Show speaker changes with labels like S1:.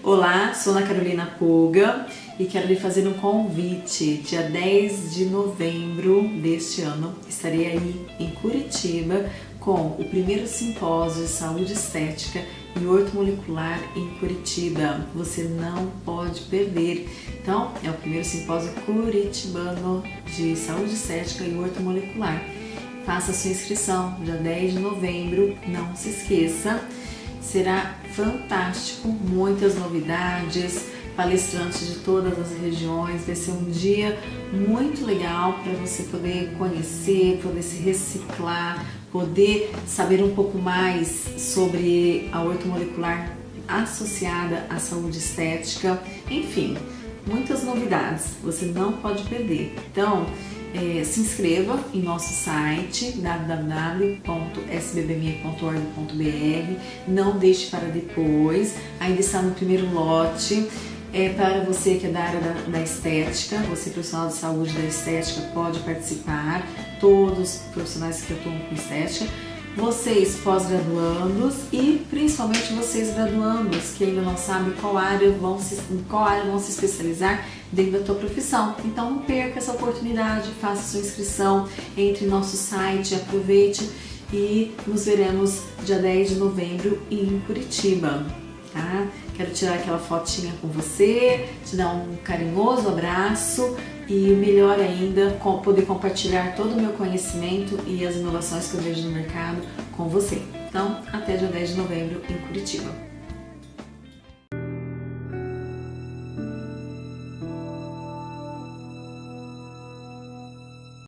S1: Olá, sou Ana Carolina Puga e quero lhe fazer um convite. Dia 10 de novembro deste ano estarei aí em Curitiba com o primeiro simpósio de saúde estética e ortomolecular em Curitiba. Você não pode perder. Então, é o primeiro simpósio curitibano de saúde estética e ortomolecular. Faça sua inscrição dia 10 de novembro, não se esqueça. Será fantástico, muitas novidades, palestrantes de todas as regiões, vai ser um dia muito legal para você poder conhecer, poder se reciclar, poder saber um pouco mais sobre a ortomolecular associada à saúde estética, enfim, muitas novidades, você não pode perder. Então, é, se inscreva em nosso site www.sbbme.org.br não deixe para depois, ainda está no primeiro lote. É para você que é da área da, da, estética, você profissional de saúde da estética pode participar, todos os profissionais que atuam com estética, vocês pós-graduandos e principalmente vocês graduandos que ainda não sabem qual área vão se, qual área vão se especializar dentro da tua profissão. Então não perca essa oportunidade, faça sua inscrição, entre no nosso site, aproveite e nos veremos dia 10 de novembro em Curitiba. Tá? Quero tirar aquela fotinha com você, te dar um carinhoso abraço e melhor ainda, poder compartilhar todo o meu conhecimento e as inovações que eu vejo no mercado com você. Então, até dia 10 de novembro em Curitiba.